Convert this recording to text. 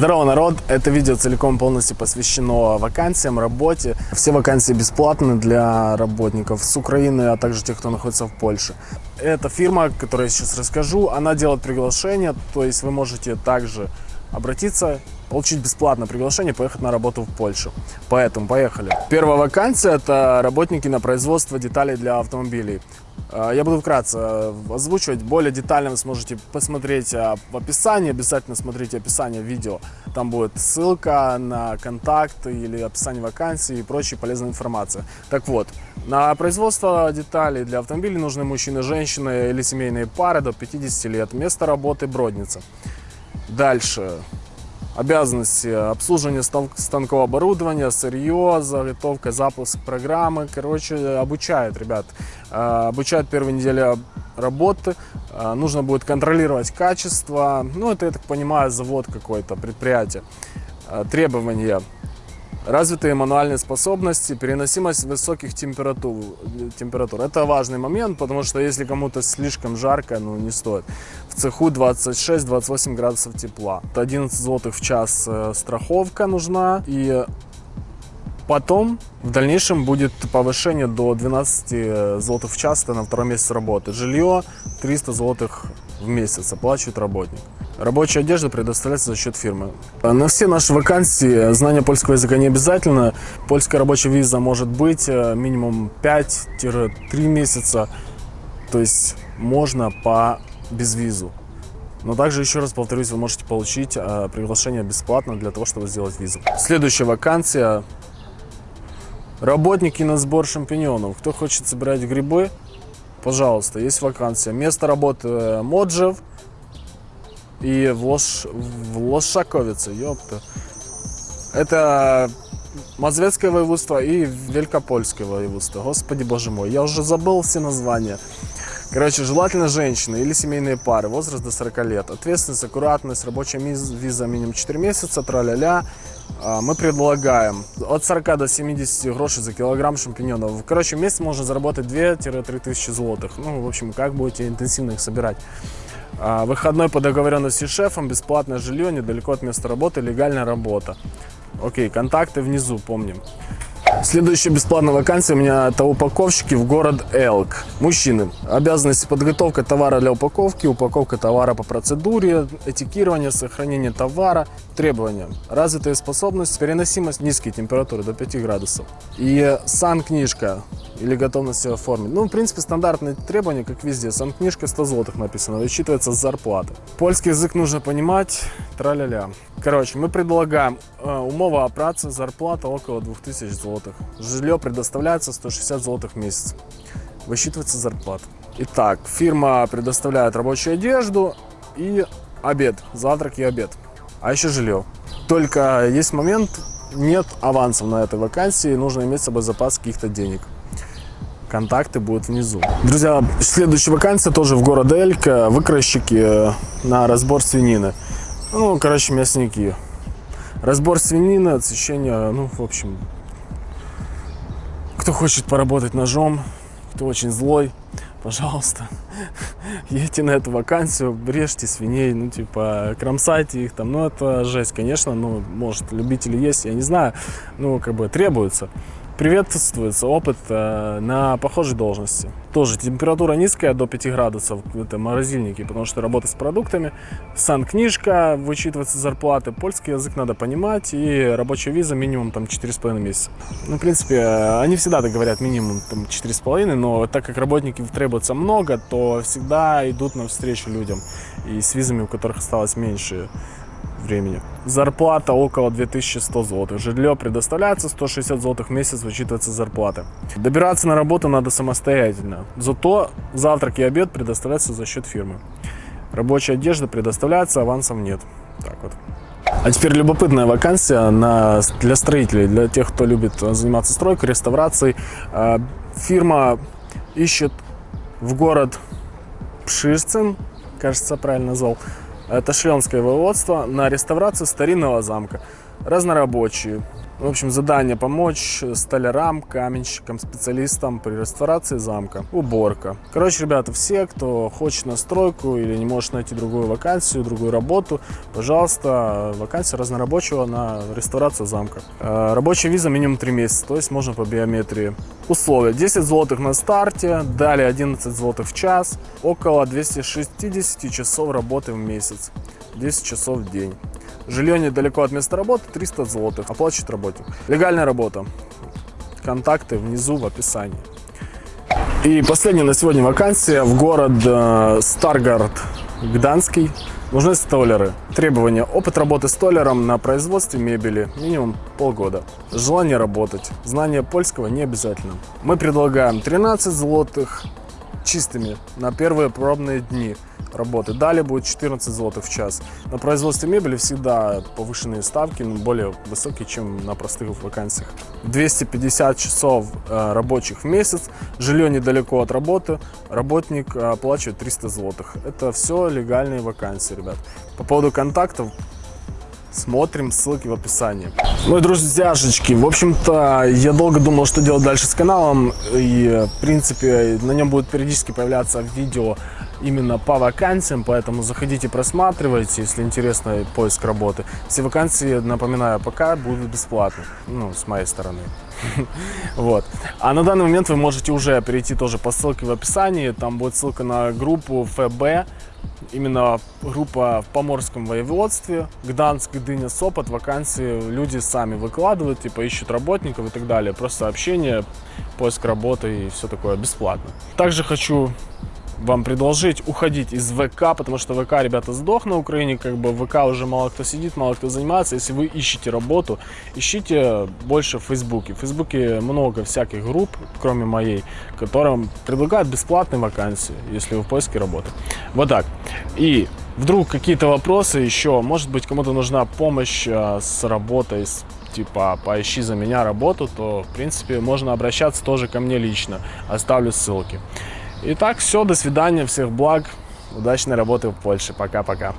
Здорово, народ! Это видео целиком полностью посвящено вакансиям, работе. Все вакансии бесплатны для работников с Украины, а также тех, кто находится в Польше. Эта фирма, о которой я сейчас расскажу, она делает приглашение, то есть вы можете также обратиться, получить бесплатное приглашение, поехать на работу в Польшу. Поэтому поехали. Первая вакансия – это работники на производство деталей для автомобилей. Э, я буду вкратце э, озвучивать, более детально вы сможете посмотреть э, в описании, обязательно смотрите описание видео. Там будет ссылка на контакт или описание вакансии и прочая полезная информация. Так вот, на производство деталей для автомобилей нужны мужчины, женщины или семейные пары до 50 лет. Место работы Бродница. Дальше. Обязанности обслуживания станкового оборудования, сырье, заготовка, запуск программы. Короче, обучают, ребят. Э, обучают первые недели работы. Э, нужно будет контролировать качество. Ну, это, я так понимаю, завод какой-то, предприятие. Э, требования Развитые мануальные способности, переносимость высоких температур. температур. Это важный момент, потому что если кому-то слишком жарко, ну не стоит. В цеху 26-28 градусов тепла. 11 злотых в час э, страховка нужна. И потом в дальнейшем будет повышение до 12 э, злотых в час, это на втором месяце работы. Жилье 300 злотых в месяц оплачивает работник. Рабочая одежда предоставляется за счет фирмы. На все наши вакансии знание польского языка не обязательно. Польская рабочая виза может быть э, минимум 5-3 месяца. То есть можно по безвизу. Но также, еще раз повторюсь, вы можете получить э, приглашение бесплатно для того, чтобы сделать визу. Следующая вакансия. Работники на сбор шампиньонов. Кто хочет собирать грибы, пожалуйста, есть вакансия. Место работы э, Моджев – и в, Лош... в Лошаковице, ёпта. Это Мазвецкое воеводство и Великопольское воеводство. Господи, боже мой, я уже забыл все названия. Короче, желательно женщины или семейные пары, возраст до 40 лет. Ответственность, аккуратность, рабочая виза минимум 4 месяца, тра-ля-ля. А, мы предлагаем от 40 до 70 грошей за килограмм шампиньонов. Короче, в месяц можно заработать 2-3 тысячи злотых. Ну, в общем, как будете интенсивно их собирать. А, выходной по договоренности с шефом, бесплатное жилье, недалеко от места работы, легальная работа. Окей, контакты внизу, помним. Следующая бесплатная вакансия у меня это упаковщики в город Элк. Мужчины. Обязанности подготовка товара для упаковки, упаковка товара по процедуре, этикирование, сохранение товара. Требования. Развитая способность, переносимость, низкие температуры до 5 градусов. И сан-книжка или готовность оформить. Ну, в принципе, стандартные требования, как везде. Сан-книжка 100 злотых написано, высчитывается с зарплаты. Польский язык нужно понимать, тра-ля-ля. Короче, мы предлагаем э, умова о зарплата около 2000 злотых. Жилье предоставляется 160 злотых в месяц. Высчитывается зарплата. Итак, фирма предоставляет рабочую одежду и обед, завтрак и обед. А еще жилье. Только есть момент, нет авансов на этой вакансии, нужно иметь с собой запас каких-то денег. Контакты будут внизу. Друзья, следующая вакансия тоже в городе Элька. Выкройщики э, на разбор свинины. Ну, короче, мясники. Разбор свинины, отсечение, ну, в общем, кто хочет поработать ножом, кто очень злой, пожалуйста, едьте на эту вакансию, режьте свиней, ну, типа, кромсайте их там, ну, это жесть, конечно, ну, может, любители есть, я не знаю, ну, как бы требуется приветствуется опыт э, на похожей должности. Тоже температура низкая, до 5 градусов, это морозильники, потому что работа с продуктами. Сан-книжка, вычитывается зарплаты, польский язык надо понимать и рабочая виза минимум там 4,5 месяца. Ну, в принципе, они всегда так говорят минимум там 4,5, но так как работников требуется много, то всегда идут навстречу людям и с визами, у которых осталось меньше времени. Зарплата около 2100 злотых. Жилье предоставляется, 160 злотых в месяц вычитывается зарплата. Добираться на работу надо самостоятельно. Зато завтрак и обед предоставляются за счет фирмы. Рабочая одежда предоставляется, авансов нет. Так вот. А теперь любопытная вакансия на, для строителей, для тех, кто любит заниматься стройкой, реставрацией. А, фирма ищет в город Пширцин, кажется, правильно назвал, это шленское воеводство на реставрацию старинного замка. Разнорабочие. В общем, задание помочь столярам, каменщикам, специалистам при реставрации замка. Уборка. Короче, ребята, все, кто хочет на стройку или не может найти другую вакансию, другую работу, пожалуйста, вакансия разнорабочего на реставрацию замка. Э, Рабочая виза минимум 3 месяца, то есть можно по биометрии. Условия. 10 злотых на старте, далее 11 злотых в час, около 260 часов работы в месяц, 10 часов в день. Жилье недалеко от места работы, 300 злотых. Оплачивает работник. Легальная работа. Контакты внизу в описании. И последняя на сегодня вакансия в город э, Старгард Гданский. Нужны столеры. Требования. Опыт работы столером на производстве мебели. Минимум полгода. Желание работать. Знание польского не обязательно. Мы предлагаем 13 злотых чистыми на первые пробные дни работы. Далее будет 14 злотых в час. На производстве мебели всегда повышенные ставки, но более высокие, чем на простых вакансиях. 250 часов э, рабочих в месяц, жилье недалеко от работы, работник э, оплачивает 300 злотых. Это все легальные вакансии, ребят. По поводу контактов, Смотрим ссылки в описании. Ну и друзьяшечки, в общем-то, я долго думал, что делать дальше с каналом. И, в принципе, на нем будут периодически появляться видео именно по вакансиям, поэтому заходите, просматривайте, если интересно поиск работы. Все вакансии, напоминаю, пока будут бесплатны, ну, с моей стороны. Вот. А на данный момент вы можете уже перейти тоже по ссылке в описании, там будет ссылка на группу ФБ, именно группа в Поморском воеводстве, Гданск, Гдыня, Сопот, вакансии люди сами выкладывают, типа ищут работников и так далее. Просто сообщение, поиск работы и все такое бесплатно. Также хочу вам предложить уходить из ВК, потому что ВК, ребята, сдох на Украине, как бы ВК уже мало кто сидит, мало кто занимается. Если вы ищете работу, ищите больше в Фейсбуке. В Фейсбуке много всяких групп, кроме моей, которым предлагают бесплатные вакансии, если вы в поиске работы. Вот так. И вдруг какие-то вопросы еще, может быть, кому-то нужна помощь а, с работой, с типа поищи за меня работу, то в принципе можно обращаться тоже ко мне лично. Оставлю ссылки. Итак, все, до свидания, всех благ, удачной работы в Польше. Пока-пока.